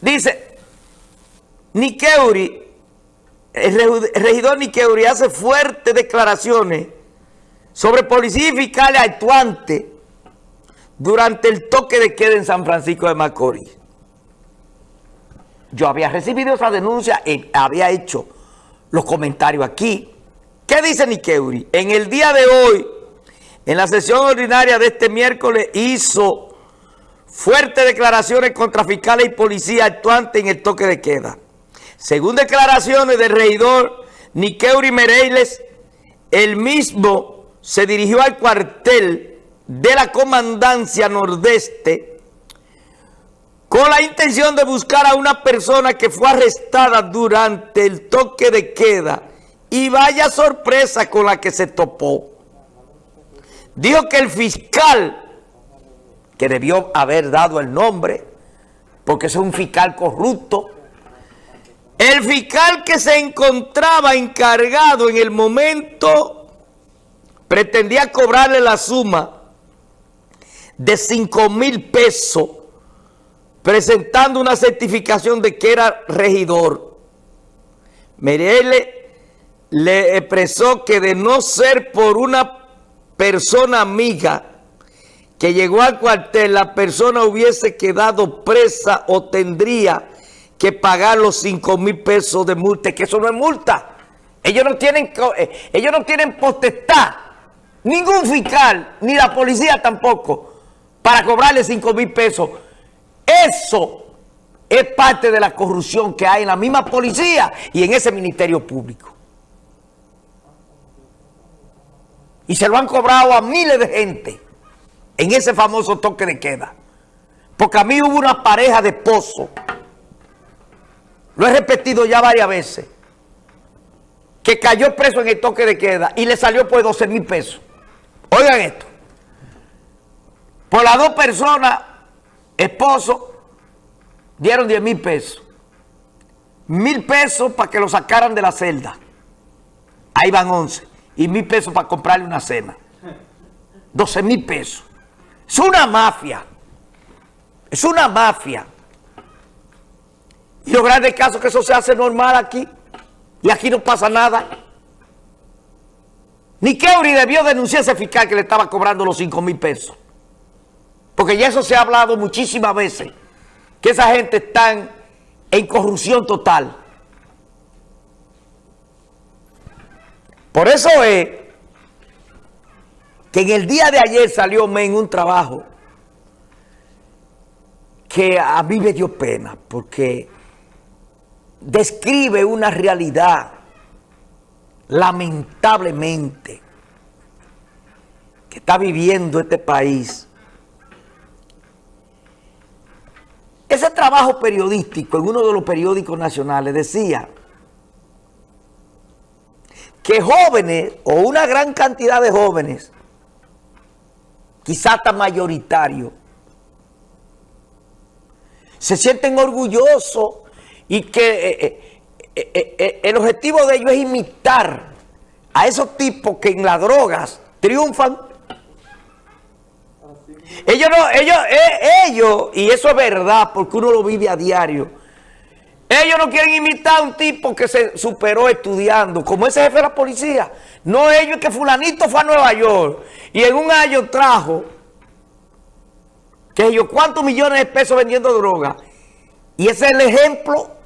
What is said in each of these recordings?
Dice, Nikeuri, el regidor Nikeuri hace fuertes declaraciones sobre policía y fiscales actuantes durante el toque de queda en San Francisco de Macorís. Yo había recibido esa denuncia y había hecho los comentarios aquí. ¿Qué dice Nikeuri? En el día de hoy, en la sesión ordinaria de este miércoles, hizo fuertes declaraciones contra fiscales y policías actuantes en el toque de queda. Según declaraciones del regidor Nikeuri Mereiles, el mismo se dirigió al cuartel de la Comandancia Nordeste con la intención de buscar a una persona que fue arrestada durante el toque de queda y vaya sorpresa con la que se topó. Dijo que el fiscal, que debió haber dado el nombre, porque es un fiscal corrupto, el fiscal que se encontraba encargado en el momento pretendía cobrarle la suma de 5 mil pesos presentando una certificación de que era regidor. Merele le expresó que de no ser por una persona amiga que llegó al cuartel, la persona hubiese quedado presa o tendría que pagar los 5 mil pesos de multa, que eso no es multa. Ellos no tienen, eh, ellos no tienen potestad, ningún fiscal, ni la policía tampoco, para cobrarle 5 mil pesos. Eso es parte de la corrupción que hay en la misma policía y en ese ministerio público. Y se lo han cobrado a miles de gente en ese famoso toque de queda. Porque a mí hubo una pareja de esposos lo he repetido ya varias veces, que cayó preso en el toque de queda y le salió por 12 mil pesos. Oigan esto. Por las dos personas, esposo, dieron 10 mil pesos. Mil pesos para que lo sacaran de la celda. Ahí van 11. Y mil pesos para comprarle una cena. 12 mil pesos. Es una mafia. Es una mafia. Y lo grande caso que eso se hace normal aquí. Y aquí no pasa nada. Ni Keuri debió denunciar a ese fiscal que le estaba cobrando los 5 mil pesos. Porque ya eso se ha hablado muchísimas veces. Que esa gente está en corrupción total. Por eso es que en el día de ayer salió en un trabajo que a mí me dio pena. Porque describe una realidad, lamentablemente, que está viviendo este país. Ese trabajo periodístico en uno de los periódicos nacionales decía que jóvenes o una gran cantidad de jóvenes, quizás hasta mayoritarios, se sienten orgullosos y que eh, eh, eh, el objetivo de ellos es imitar a esos tipos que en las drogas triunfan. Ellos no, ellos, ellos, y eso es verdad porque uno lo vive a diario, ellos no quieren imitar a un tipo que se superó estudiando, como ese jefe de la policía. No ellos, que fulanito fue a Nueva York y en un año trajo, que ellos, ¿cuántos millones de pesos vendiendo droga? Y ese es el ejemplo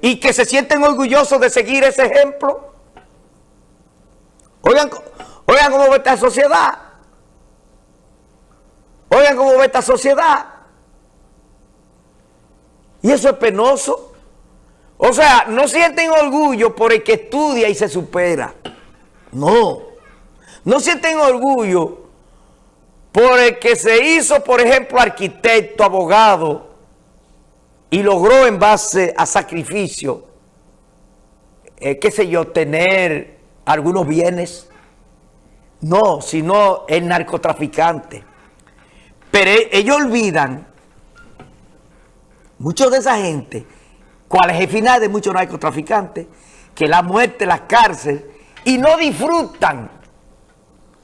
y que se sienten orgullosos de seguir ese ejemplo. Oigan, oigan cómo ve esta sociedad. Oigan cómo ve esta sociedad. Y eso es penoso. O sea, no sienten orgullo por el que estudia y se supera. No. No sienten orgullo por el que se hizo, por ejemplo, arquitecto, abogado, y logró en base a sacrificio, eh, qué sé yo, tener algunos bienes. No, sino el narcotraficante. Pero e, ellos olvidan, muchos de esa gente, cuál es el final de muchos narcotraficantes, que la muerte, la cárcel, y no disfrutan,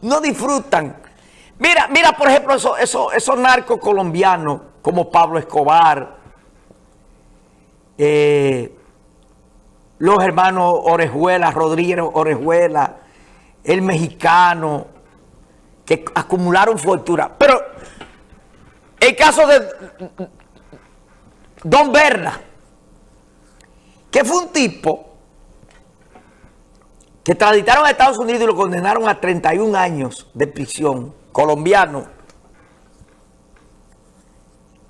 no disfrutan. Mira, mira por ejemplo esos, esos, esos narcos colombianos como Pablo Escobar, eh, los hermanos Orejuela, Rodríguez Orejuela, el mexicano, que acumularon fortuna. Pero el caso de Don Berna, que fue un tipo que traditaron a Estados Unidos y lo condenaron a 31 años de prisión, colombiano,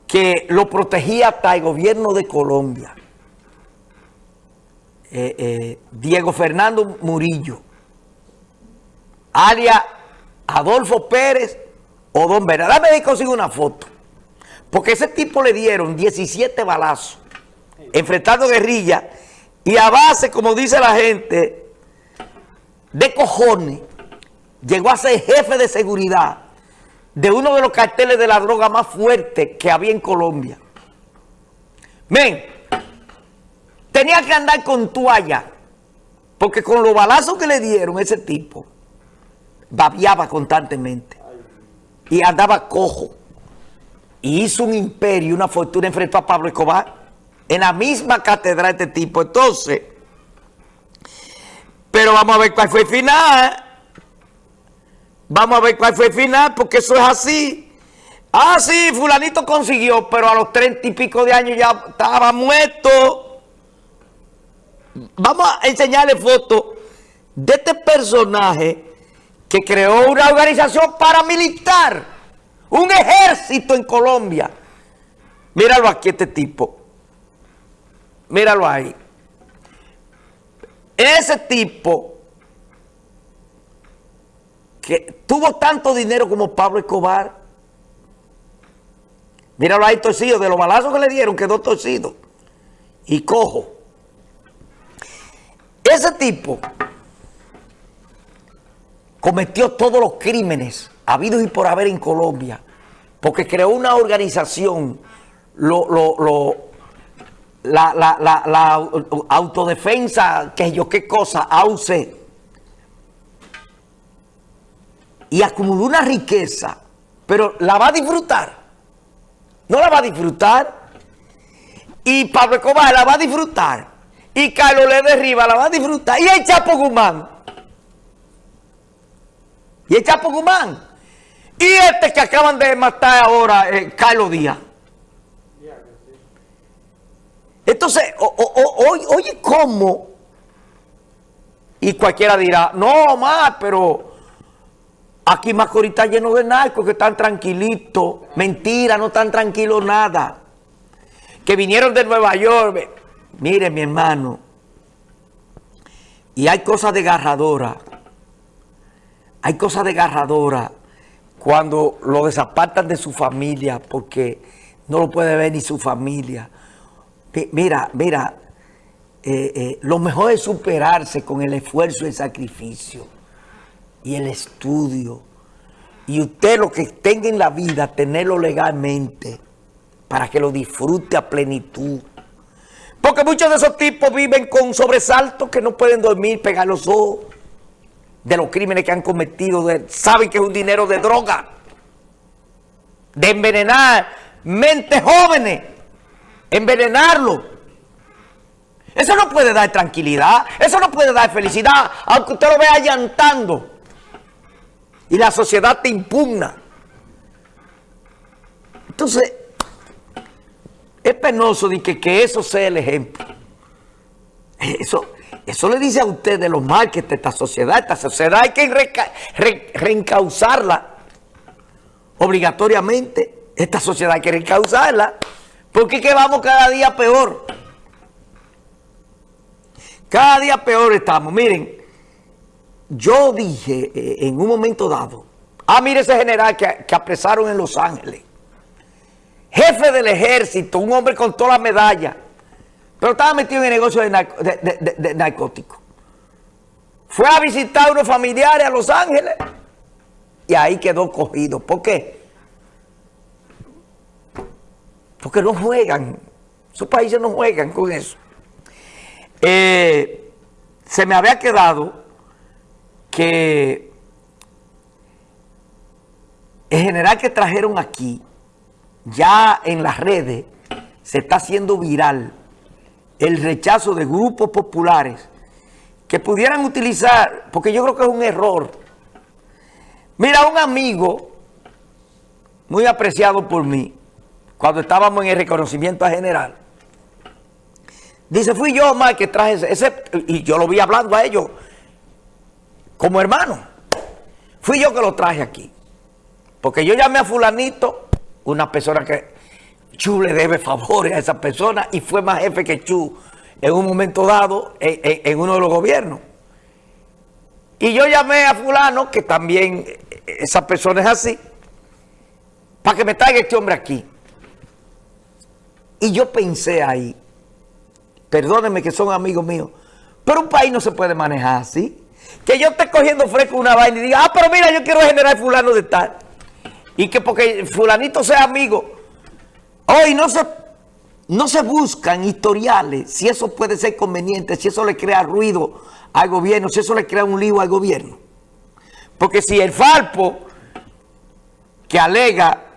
que lo protegía hasta el gobierno de Colombia. Eh, eh, Diego Fernando Murillo, alias Adolfo Pérez o Don Vera. Dame de consigo una foto. Porque ese tipo le dieron 17 balazos enfrentando guerrilla y a base, como dice la gente, de cojones, llegó a ser jefe de seguridad de uno de los carteles de la droga más fuertes que había en Colombia. Men, tenía que andar con toalla, porque con los balazos que le dieron ese tipo, babiaba constantemente y andaba cojo. Y hizo un imperio, una fortuna enfrentó a Pablo Escobar en la misma catedral de este tipo. Entonces, pero vamos a ver cuál fue el final. Vamos a ver cuál fue el final, porque eso es así. Ah, sí, fulanito consiguió, pero a los treinta y pico de años ya estaba muerto. Vamos a enseñarle fotos de este personaje que creó una organización paramilitar, un ejército en Colombia. Míralo aquí este tipo. Míralo ahí. Ese tipo que tuvo tanto dinero como Pablo Escobar. Míralo ahí torcido, de los balazos que le dieron quedó torcido y cojo. Ese tipo cometió todos los crímenes habidos y por haber en Colombia, porque creó una organización, la, autodefensa, que yo qué cosa, AUCE, y acumuló una riqueza, pero la va a disfrutar. No la va a disfrutar. Y Pablo Escobar la va a disfrutar. Y Carlos Le Derriba la va a disfrutar. Y el Chapo Guzmán. Y el Chapo Guzmán. Y este que acaban de matar ahora, eh, Carlos Díaz. Entonces, oye, ¿cómo? Y cualquiera dirá, no, más, pero aquí Macorís está lleno de narcos que están tranquilitos. Mentira, no están tranquilos nada. Que vinieron de Nueva York. Mire, mi hermano, y hay cosas desgarradoras. Hay cosas desgarradoras cuando lo desapartan de su familia porque no lo puede ver ni su familia. Mira, mira, eh, eh, lo mejor es superarse con el esfuerzo y el sacrificio y el estudio. Y usted lo que tenga en la vida, tenerlo legalmente para que lo disfrute a plenitud. Porque muchos de esos tipos viven con sobresaltos que no pueden dormir, pegar los ojos de los crímenes que han cometido. saben que es un dinero de droga, de envenenar mentes jóvenes, envenenarlo. Eso no puede dar tranquilidad, eso no puede dar felicidad, aunque usted lo vea llantando. Y la sociedad te impugna. Entonces, es penoso de que, que eso sea el ejemplo. Eso, eso le dice a usted de lo mal que esta sociedad. Esta sociedad hay que reencauzarla obligatoriamente. Esta sociedad hay que reencauzarla. Porque es que vamos cada día peor. Cada día peor estamos. Miren, yo dije eh, en un momento dado, ah, mire ese general que, que apresaron en Los Ángeles jefe del ejército, un hombre con todas las medallas, pero estaba metido en el negocio de, narcóticos. Fue a visitar a unos familiares a Los Ángeles y ahí quedó cogido. ¿Por qué? Porque no juegan, sus países no juegan con eso. Eh, se me había quedado que el general que trajeron aquí ya en las redes se está haciendo viral el rechazo de grupos populares que pudieran utilizar, porque yo creo que es un error. Mira, un amigo muy apreciado por mí, cuando estábamos en el reconocimiento a general, dice, fui yo, más que traje ese, ese, y yo lo vi hablando a ellos como hermano. Fui yo que lo traje aquí. Porque yo llamé a fulanito, una persona que Chu le debe favores a esa persona y fue más jefe que Chu en un momento dado en, uno de los gobiernos. Y yo llamé a fulano, que también esa persona es así, para que me traiga este hombre aquí. Y yo pensé ahí, perdónenme que son amigos míos, pero un país no se puede manejar así. Que yo esté cogiendo fresco una vaina y diga, ah, pero mira, yo quiero generar fulano de tal. Y que porque fulanito sea amigo. Hoy no se, no se buscan historiales si eso puede ser conveniente, si eso le crea ruido al gobierno, si eso le crea un lío al gobierno. Porque si el Falpo, que alega